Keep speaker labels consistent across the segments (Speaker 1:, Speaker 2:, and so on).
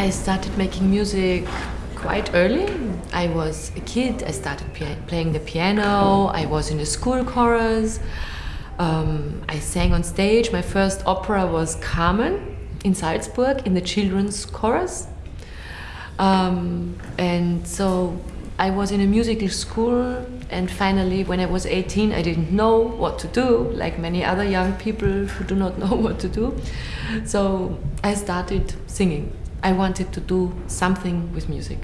Speaker 1: I started making music quite early. I was a kid, I started playing the piano, I was in a school chorus, um, I sang on stage. My first opera was Carmen in Salzburg in the children's chorus. Um, and so I was in a musical school, and finally, when I was 18, I didn't know what to do, like many other young people who do not know what to do. So I started singing. I wanted to do something with music.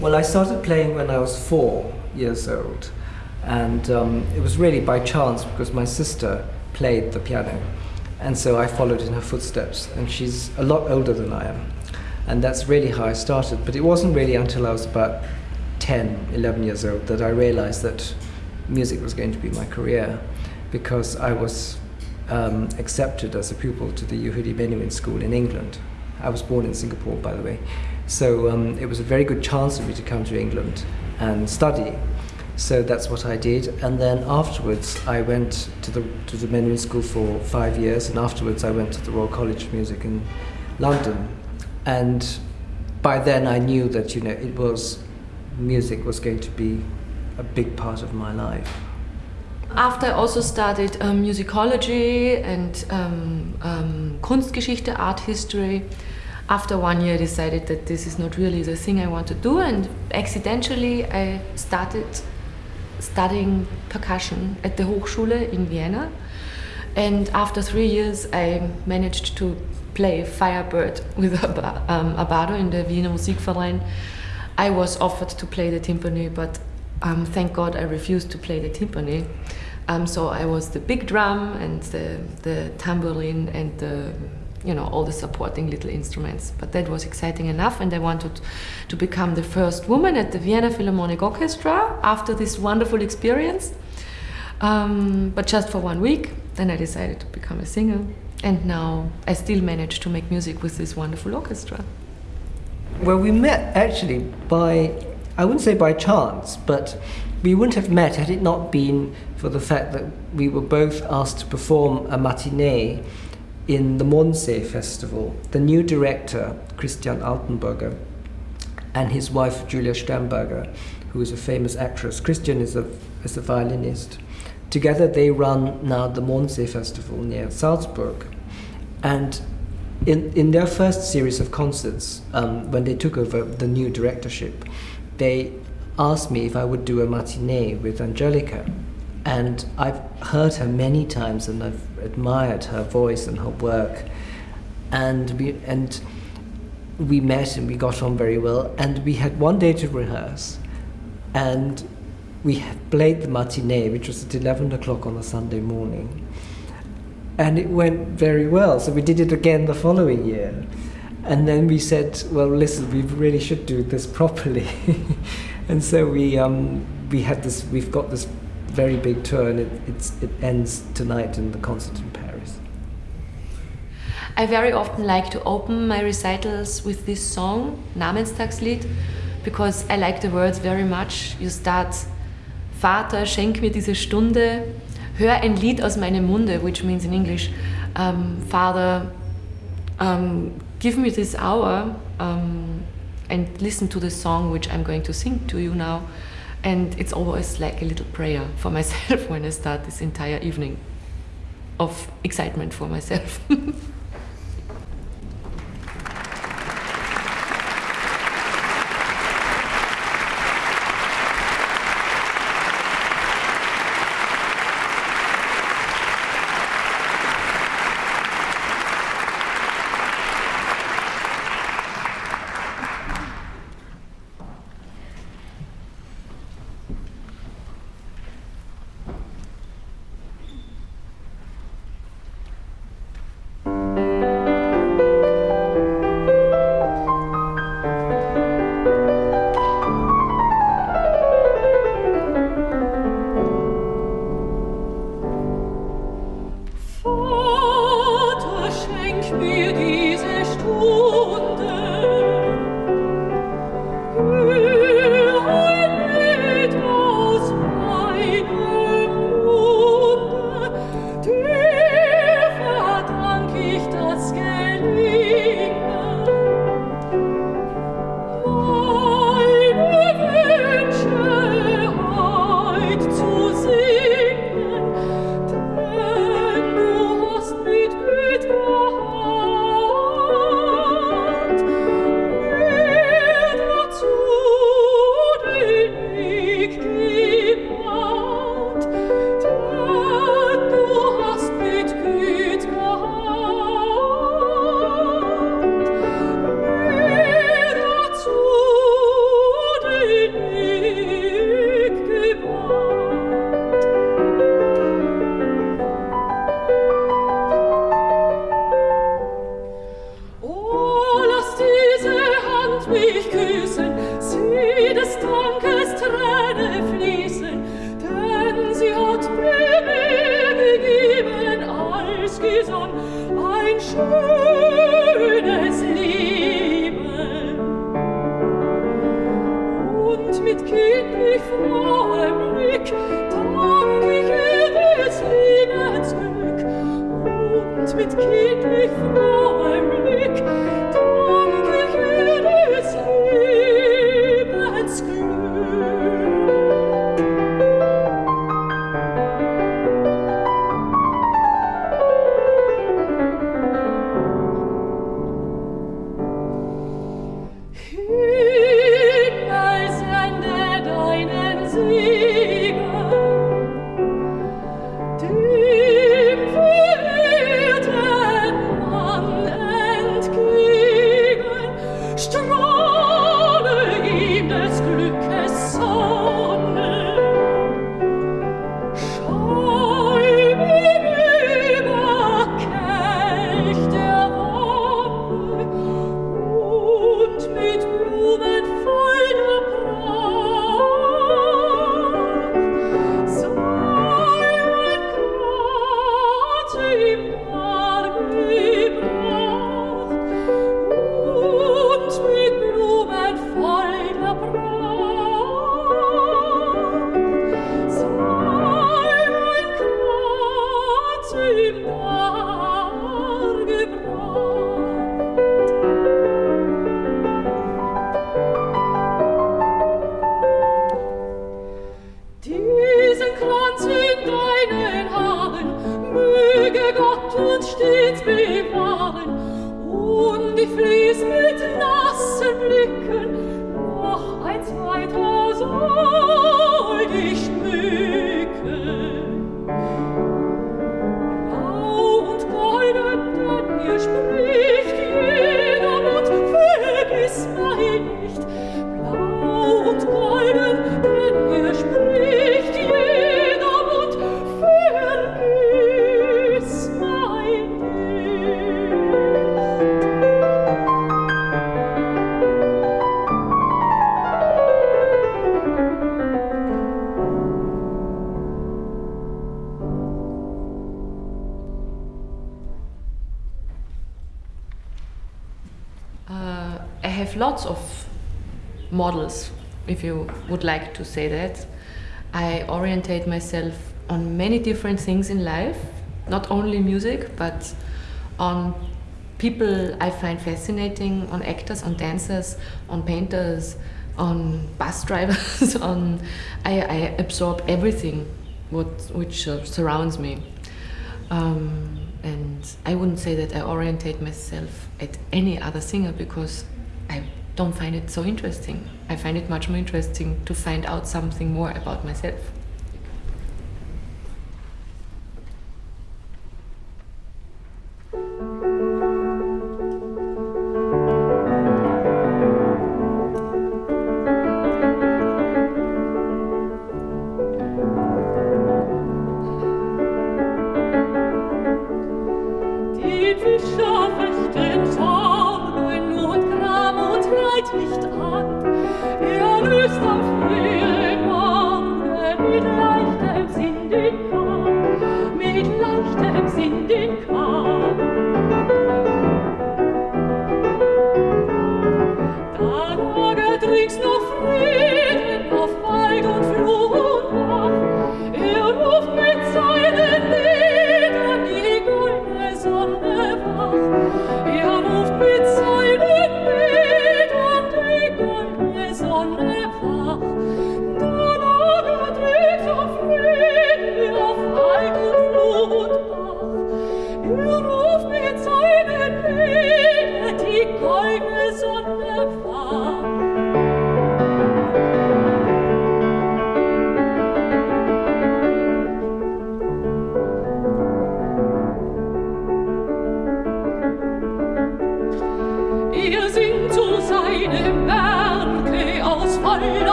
Speaker 2: Well, I started playing when I was four years old, and um, it was really by chance because my sister played the piano, and so I followed in her footsteps. And she's a lot older than I am, and that's really how I started. But it wasn't really until I was about 10, 11 years old that I realized that music was going to be my career, because I was um, accepted as a pupil to the Yehudi Menuhin School in England. I was born in Singapore, by the way. So um, it was a very good chance for me to come to England and study. So that's what I did. And then afterwards, I went to the, to the Menuhin School for five years. And afterwards, I went to the Royal College of Music in London. And by then, I knew that, you know, it was, music was going to be a big part of my life.
Speaker 1: After I also studied um, musicology and um, um, Kunstgeschichte, art history, after one year I decided that this is not really the thing I want to do and accidentally I started studying percussion at the Hochschule in Vienna and after three years I managed to play Firebird with um, Abbado in the Vienna Musikverein. I was offered to play the timpani but um, thank God I refused to play the timpani. Um, so I was the big drum and the, the tambourine and the you know all the supporting little instruments. But that was exciting enough and i wanted to become the first woman at the vienna philharmonic orchestra after this wonderful experience. Um, but just for one week then i decided to become a singer. And now i still manage to make music with this wonderful orchestra.
Speaker 2: Well we met actually by i wouldn't say by chance but we wouldn't have met had it not been for the fact that we were both asked to perform a matinee in the Mondsee Festival, the new director, Christian Altenburger, and his wife, Julia Stemberger, who is a famous actress. Christian is a, is a violinist. Together they run now the Mondsee Festival near Salzburg. And in, in their first series of concerts, um, when they took over the new directorship, they asked me if I would do a matinee with Angelika. And I've heard her many times and I've admired her voice and her work. And we, and we met and we got on very well. And we had one day to rehearse. And we played the matinee, which was at 11 o'clock on a Sunday morning. And it went very well. So we did it again the following year. And then we said, well, listen, we really should do this properly. and so we, um, we had this, we've got this very big tour and it, it ends tonight in the concert in Paris.
Speaker 1: I very often like to open my recitals with this song, Namenstagslied, because I like the words very much. You start, Vater, schenk mir diese Stunde, hör ein Lied aus meinem Munde, which means in English, um, Father, um, give me this hour um, and listen to the song which I'm going to sing to you now. And it's always like a little prayer for myself when I start this entire evening of excitement for myself.
Speaker 3: lots models, if you would like to say that. I orientate myself on many different things in life, not only music, but on people I find fascinating, on actors, on dancers, on painters, on bus drivers, on I, I absorb everything what which uh, surrounds me. Um, and I wouldn't say that I orientate myself at any other singer because I don't find it so interesting. I find it much more interesting to find out something more about myself.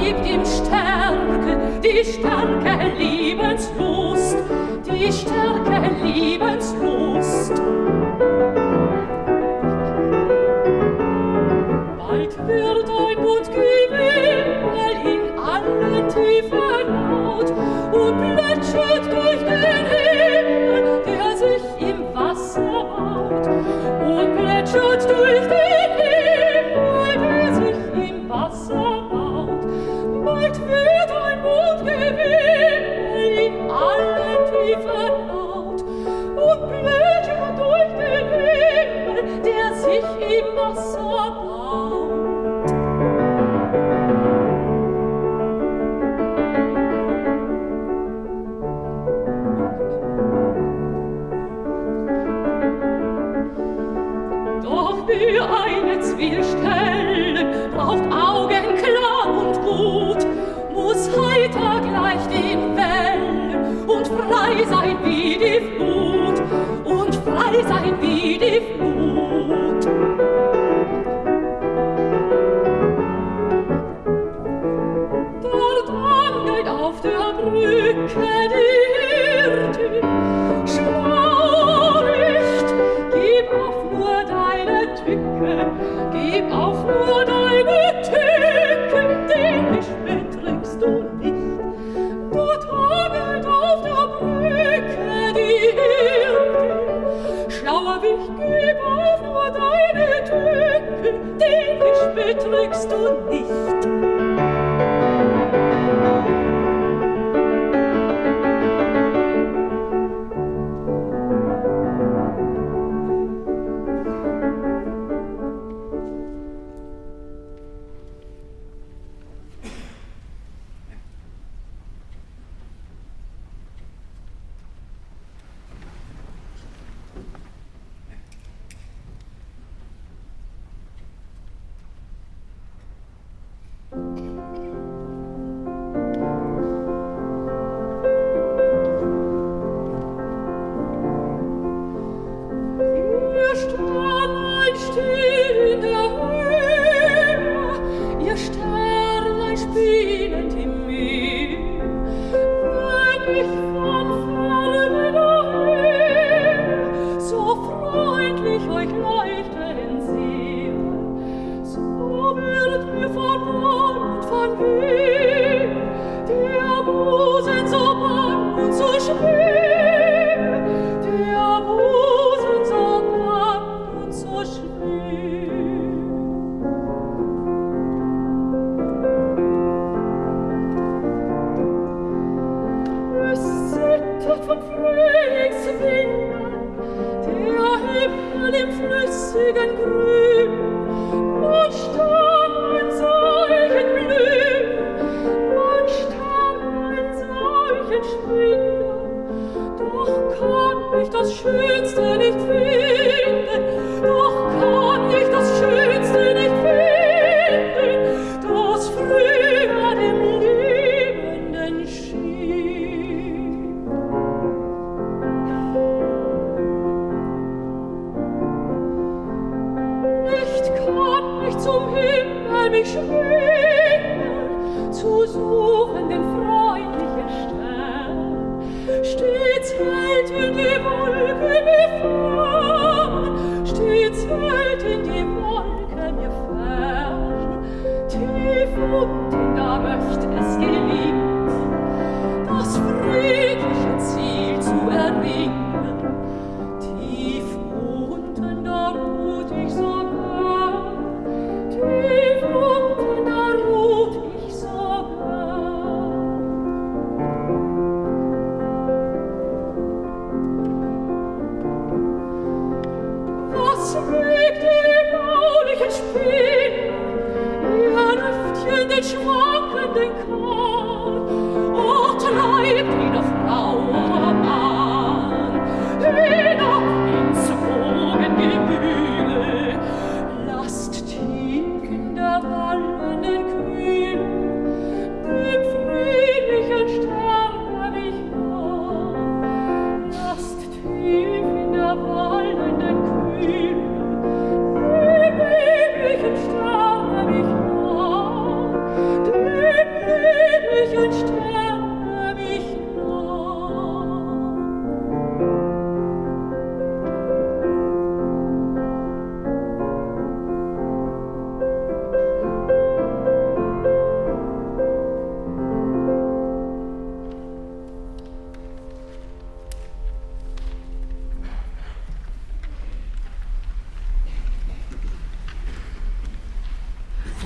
Speaker 3: liebt ihm Stärke, die starke Liebenslust, die starke Liebenslust. Bald wird ein Bund gewimmel in alle tiefen Not und plätschert durch den Himmel, der sich im Wasser baut und plätschert durch den will stellen, braucht Augen klar und gut, muss heiter gleich den Wellen. Und frei sein wie die Flut. Und frei sein wie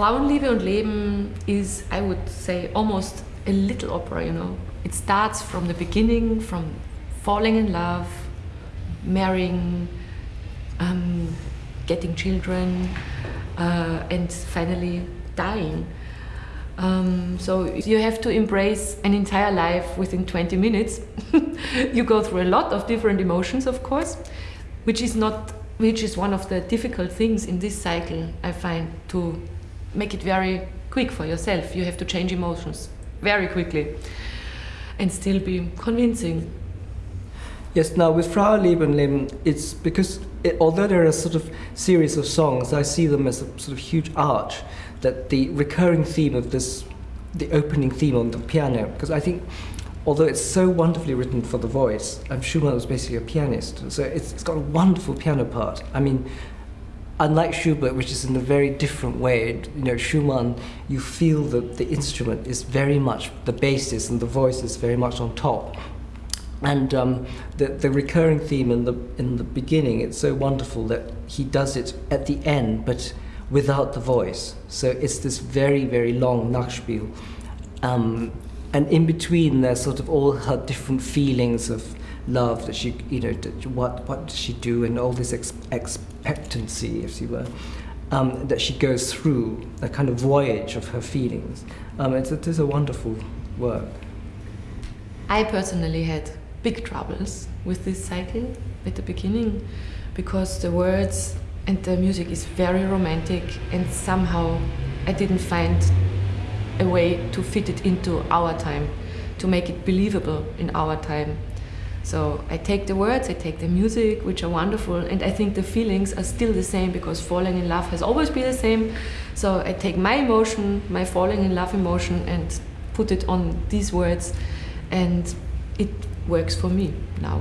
Speaker 1: Frauen, und Leben is, I would say, almost a little opera, you know. It starts from the beginning, from falling in love, marrying, um, getting children, uh, and finally dying. Um, so you have to embrace an entire life within 20 minutes. you go through a lot of different emotions, of course, which is not
Speaker 3: which is one of the difficult things in this cycle I find to make it very quick for yourself. You have to change emotions very quickly and still be convincing.
Speaker 2: Yes, now with Frauenleben, it's because it, although there are a sort of series of songs, I see them as a sort of huge arch, that the recurring theme of this, the opening theme on the piano, because I think although it's so wonderfully written for the voice, um, Schumann was basically a pianist, so it's, it's got a wonderful piano part. I mean, unlike Schubert, which is in a very different way, you know, Schumann, you feel that the instrument is very much the basis and the voice is very much on top. And um, the, the recurring theme in the, in the beginning, it's so wonderful that he does it at the end, but without the voice. So it's this very, very long Nachspiel. Um, and in between, there's sort of all her different feelings of love that she, you know, what, what does she do, and all this ex- expectancy, if you were, um, that she goes through, a kind of voyage of her feelings. Um, it's, it is a wonderful work.
Speaker 3: I personally had big troubles with this cycle at the beginning because the words and the music is very romantic and somehow I didn't find a way to fit it into our time, to make it believable in our time. So I take the words, I take the music, which are wonderful, and I think the feelings are still the same because falling in love has always been the same. So I take my emotion, my falling in love emotion, and put it on these words, and it works for me now.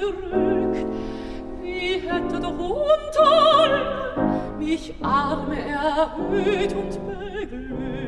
Speaker 1: verrückt, wie hätte doch unter mich arme erhöht und beglückt.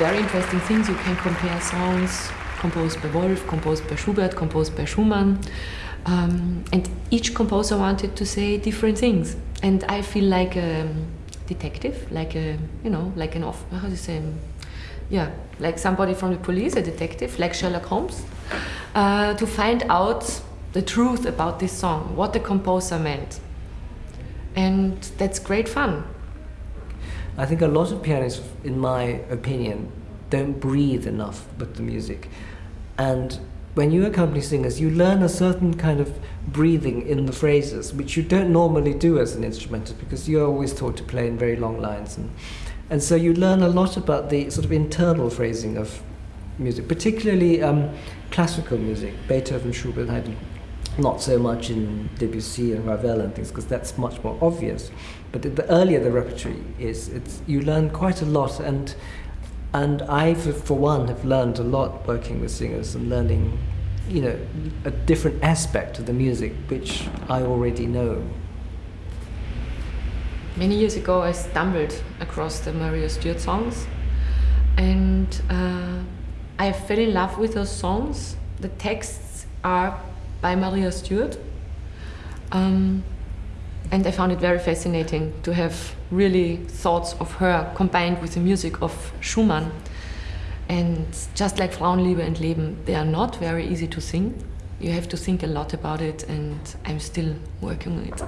Speaker 3: Very interesting things. You can compare songs composed by Wolf, composed by Schubert, composed by Schumann. Um, and each composer wanted to say different things. And I feel like a detective, like a, you know, like an off, how do you say, yeah, like somebody from the police, a detective, like Sherlock Holmes, uh, to find out the truth about this song, what the composer meant. And that's great fun.
Speaker 2: I think a lot of pianists, in my opinion, don't breathe enough with the music. And when you accompany singers, you learn a certain kind of breathing in the phrases, which you don't normally do as an instrumentalist because you're always taught to play in very long lines. And, and so you learn a lot about the sort of internal phrasing of music, particularly um, classical music, Beethoven, Schubert, Haydn, not so much in Debussy and Ravel and things because that's much more obvious. But the earlier the repertory is, it's, you learn quite a lot and and I, for one, have learned a lot working with singers and learning, you know, a different aspect of the music which I already know.
Speaker 3: Many years ago, I stumbled across the Maria Stuart songs, and uh, I fell in love with those songs. The texts are by Maria Stuart. Um, and I found it very fascinating to have really thoughts of her combined with the music of Schumann. And just like Frauenliebe and Leben, they are not very easy to sing. You have to think a lot about it, and I'm still working on it.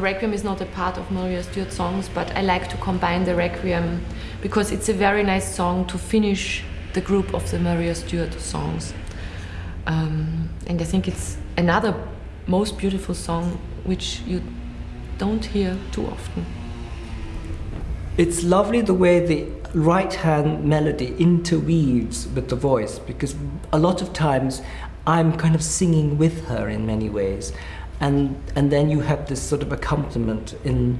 Speaker 1: The Requiem is not a part of Maria Stuart songs, but I like to combine the Requiem because it's a very nice song to finish the group of the Maria Stuart songs. Um, and I think it's another most beautiful song which you don't hear too often.
Speaker 3: It's lovely the way the right hand melody interweaves with the voice because a lot of times I'm kind of singing with her in many ways. And, and then you have this sort of accompaniment in,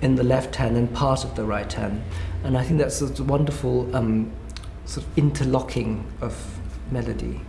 Speaker 3: in the left hand and part of the right hand. And I think that's a wonderful um, sort of interlocking of melody.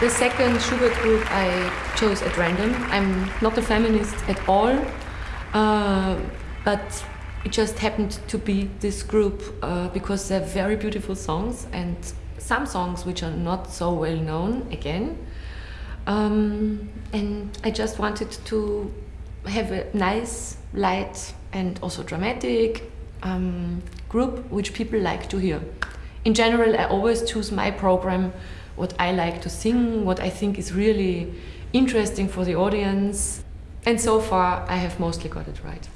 Speaker 1: The second Schubert group I chose at random. I'm not a feminist at all, uh, but it just happened to be this group uh, because they're very beautiful songs and
Speaker 3: some songs which are not so well known again. Um, and I just wanted to have a nice, light, and also dramatic um, group which people like to hear. In general, I always choose my program, what I like to sing, what I think is really interesting for the audience. And so far, I have mostly got it right.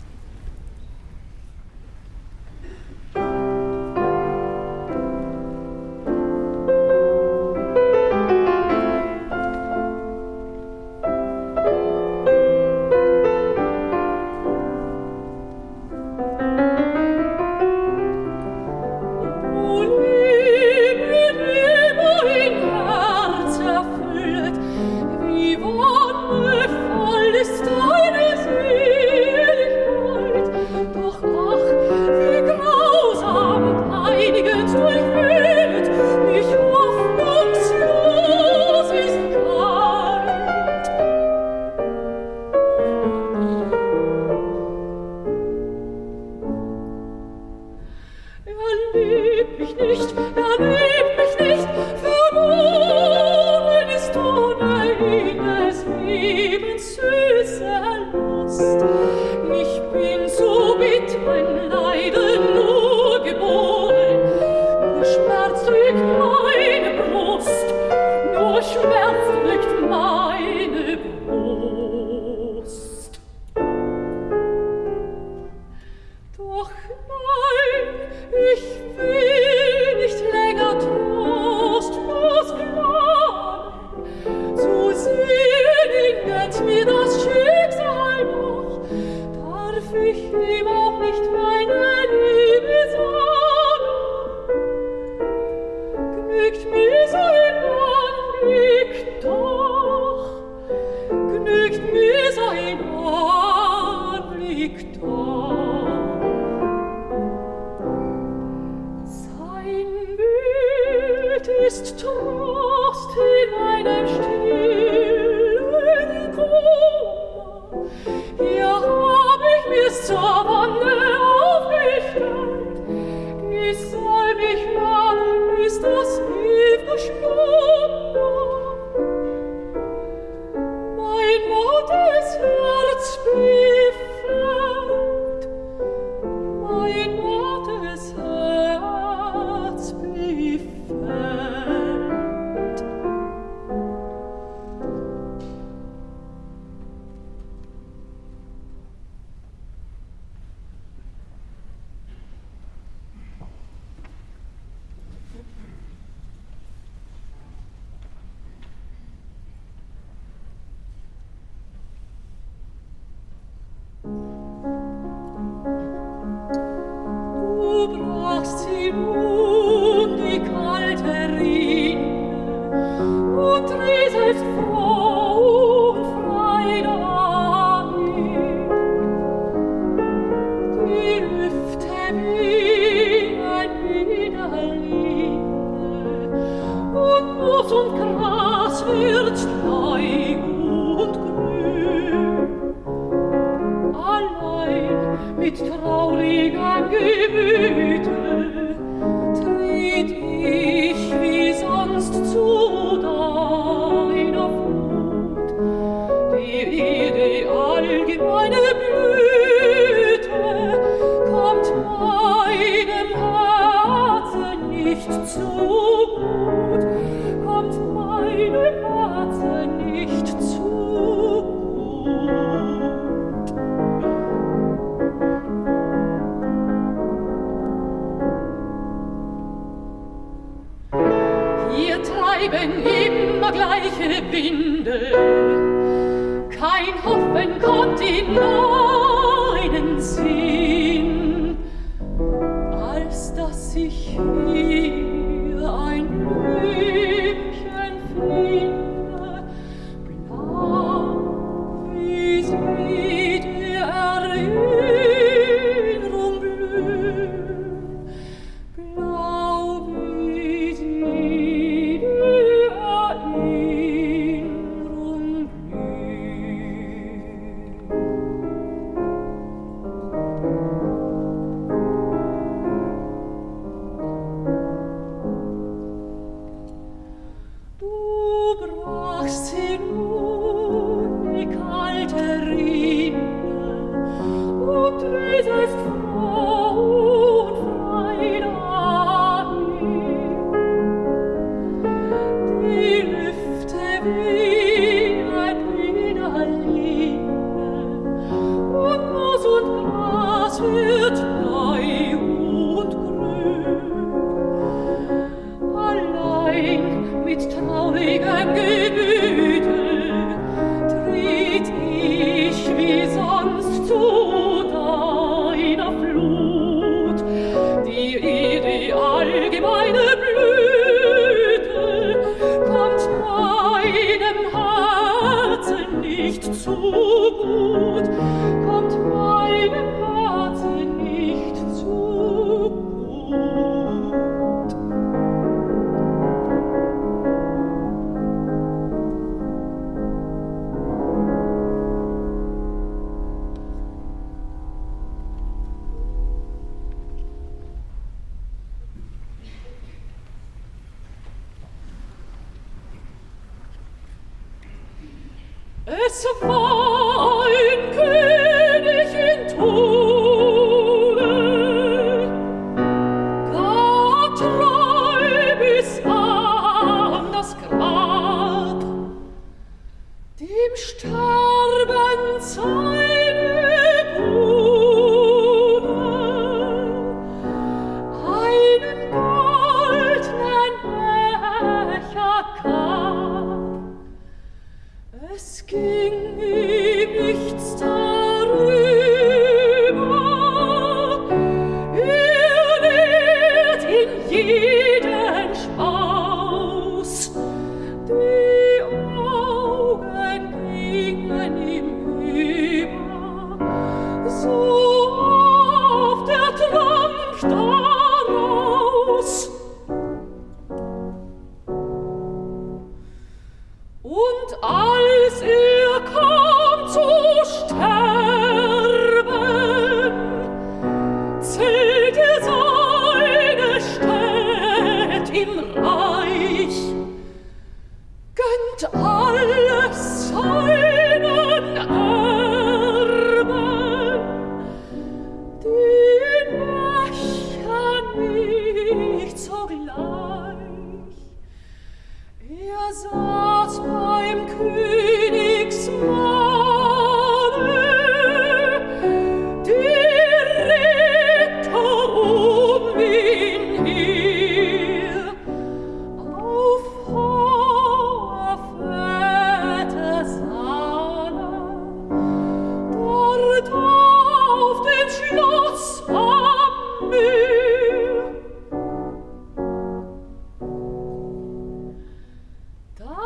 Speaker 3: Heiligen Geist.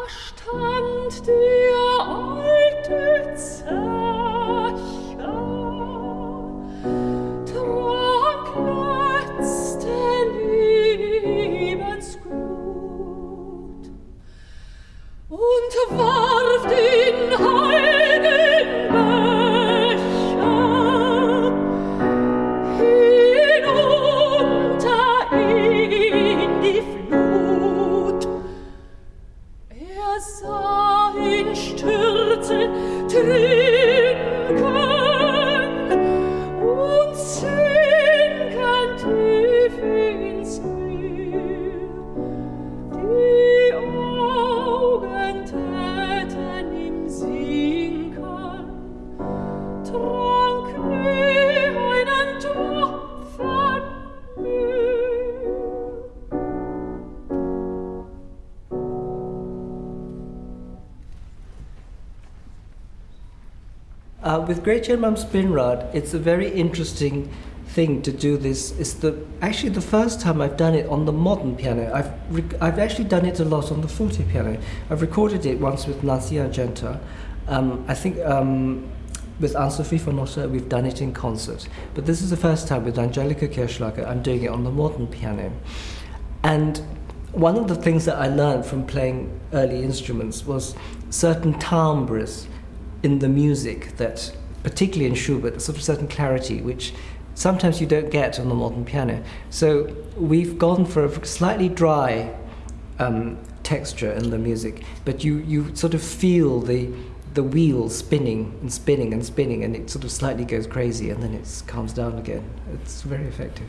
Speaker 3: stand der alte Zahn.
Speaker 2: With Gretchen Spinnrade, it's a very interesting thing to do this. It's the actually the first time I've done it on the modern piano. I've I've actually done it a lot on the forte piano. I've recorded it once with Nancy Argenta. Um, I think um, with Anne-Sophie von we've done it in concert. But this is the first time with Angelika Kirchschlager, I'm doing it on the modern piano. And one of the things that I learned from playing early instruments was certain timbres in the music that, particularly in Schubert, a sort of certain clarity which sometimes you don't get on the modern piano. So we've gone for a slightly dry um, texture in the music, but you, you sort of feel the, the wheel spinning and spinning and spinning, and it sort of slightly goes crazy and then it calms down again. It's very effective.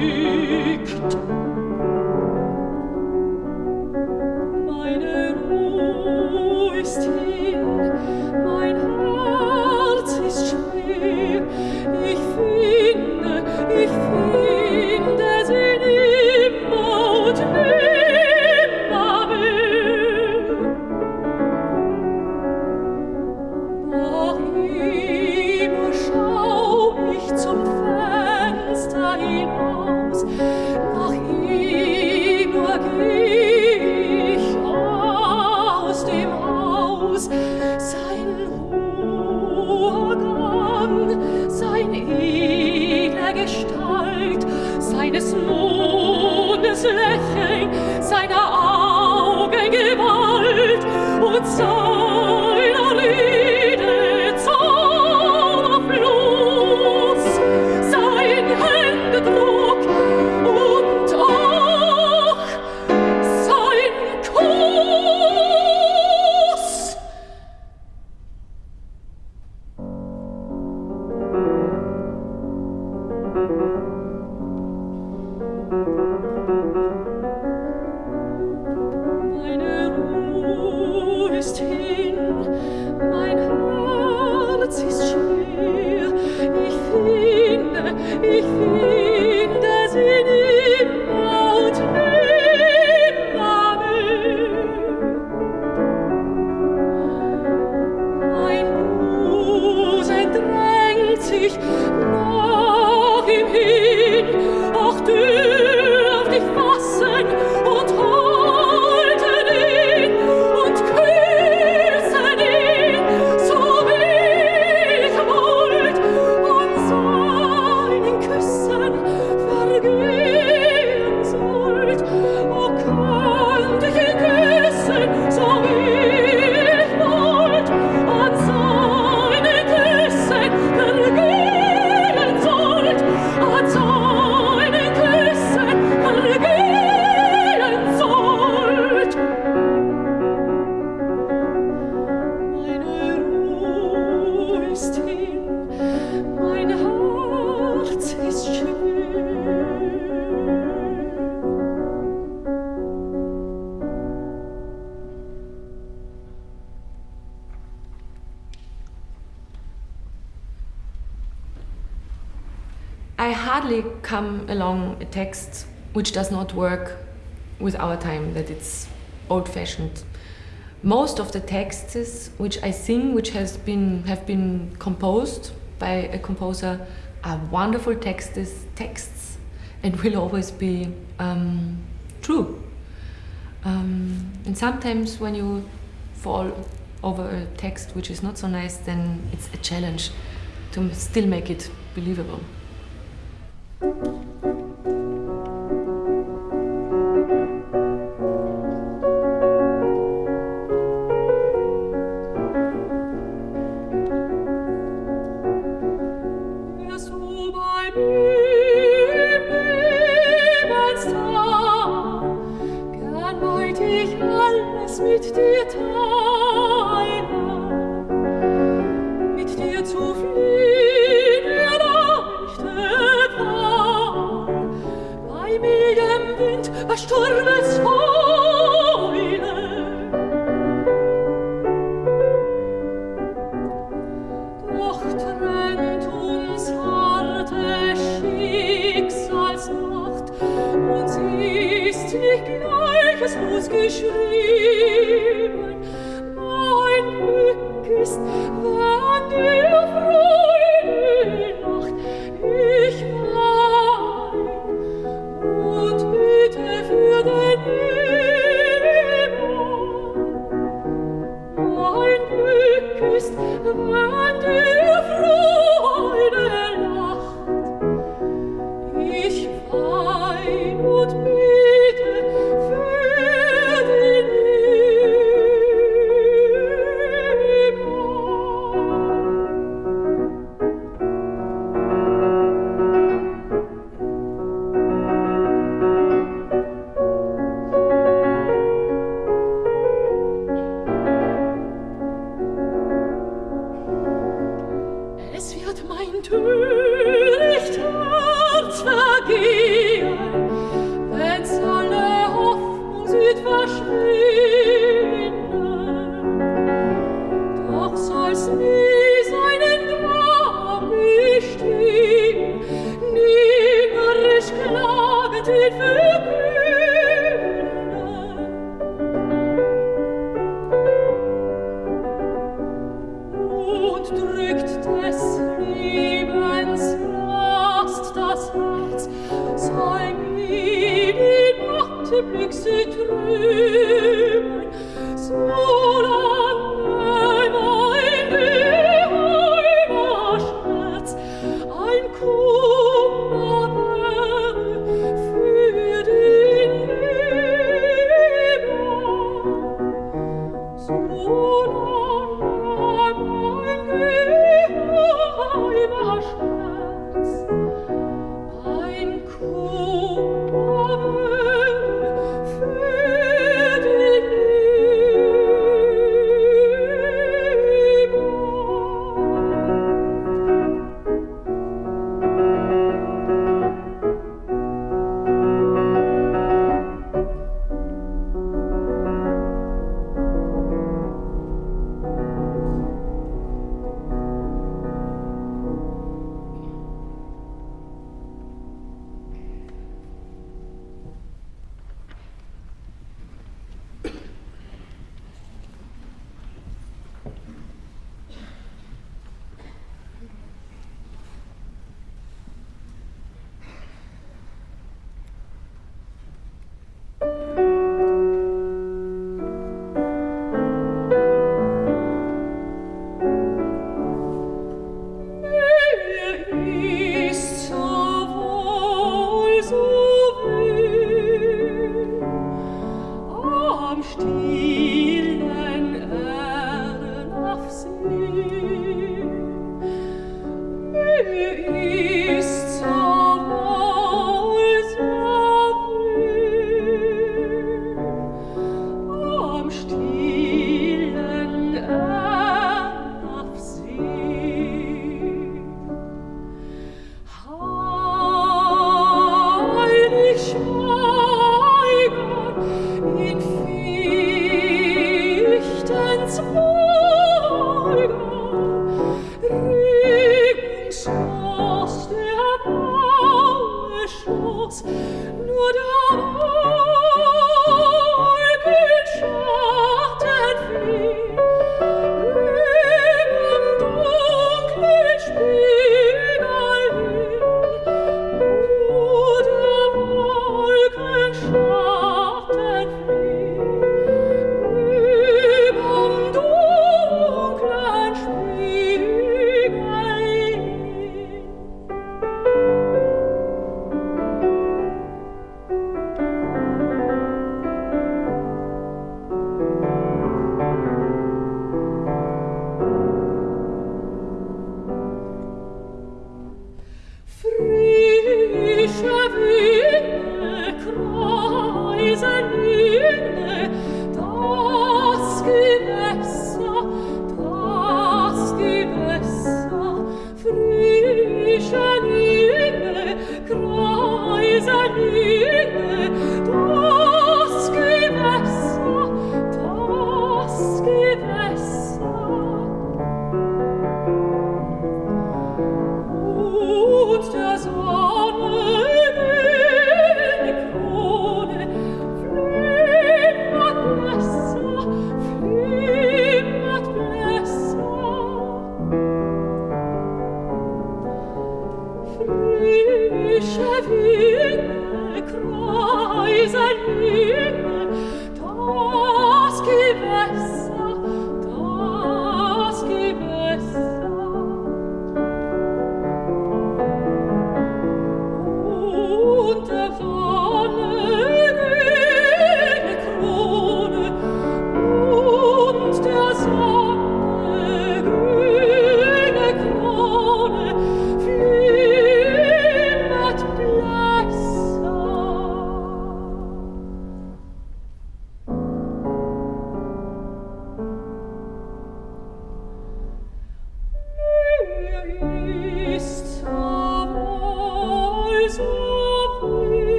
Speaker 3: liegt text which does not work with our time, that it's old fashioned. Most of the texts which I sing, which has been, have been composed by a composer, are wonderful texts, texts and will always be um, true. Um, and sometimes when you fall over a text which is not so nice, then it's a challenge to still make it believable.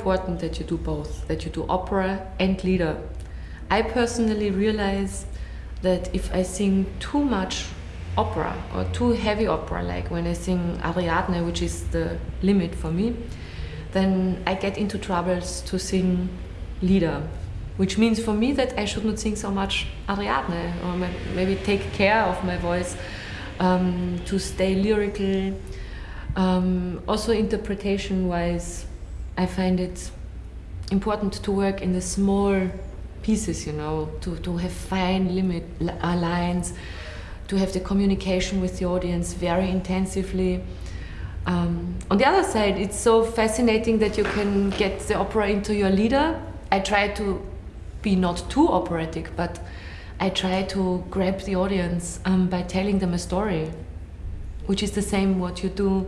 Speaker 3: Important that you do both, that you do opera and lieder. I personally realize that if I sing too much opera or too heavy opera, like when I sing Ariadne, which is the limit for me, then I get into troubles to sing lieder, which means for me that I should not sing so much Ariadne or maybe take care of my voice um, to stay lyrical. Um, also, interpretation wise, I find it important to work in the small pieces, you know, to, to have fine limit uh, lines, to have the communication with the audience very intensively. Um, on the other side, it's so fascinating that you can get the opera into your lieder. I try to be not too operatic, but I try to grab the audience um, by telling them a story, which is the same what you do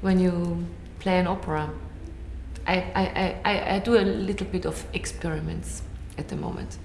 Speaker 3: when you play an opera. I, I, I, I do a little bit of experiments at the moment.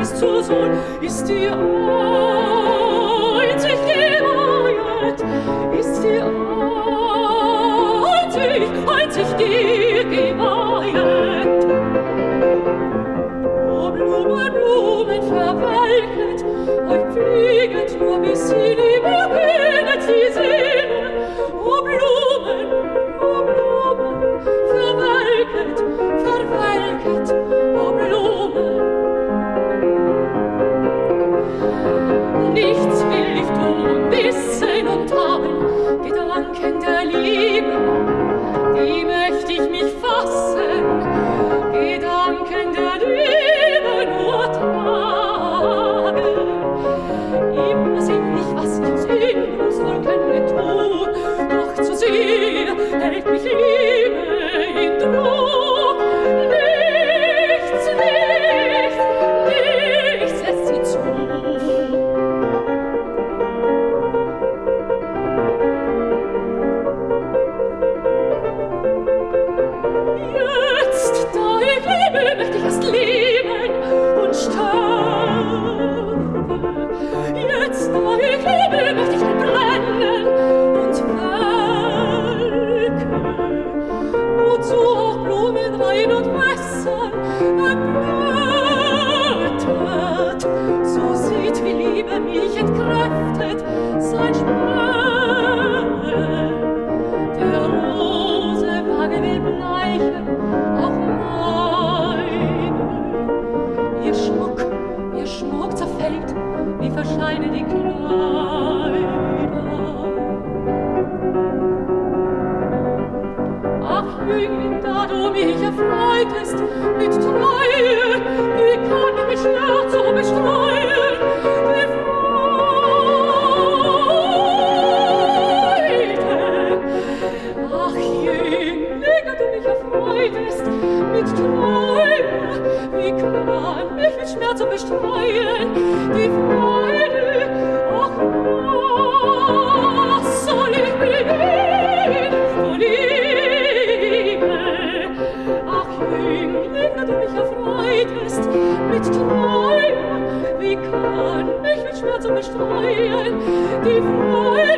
Speaker 3: bis zu Sohn ist die Einzigkeit, ist die einzig, einzig die Geweiht. O Blumen, Blumen verwelket, und flieget nur bis sie die Beginnet sie sehnen. O Blumen, o Blumen verwelket, verwelket, o Blumen, mich freuen, die Freude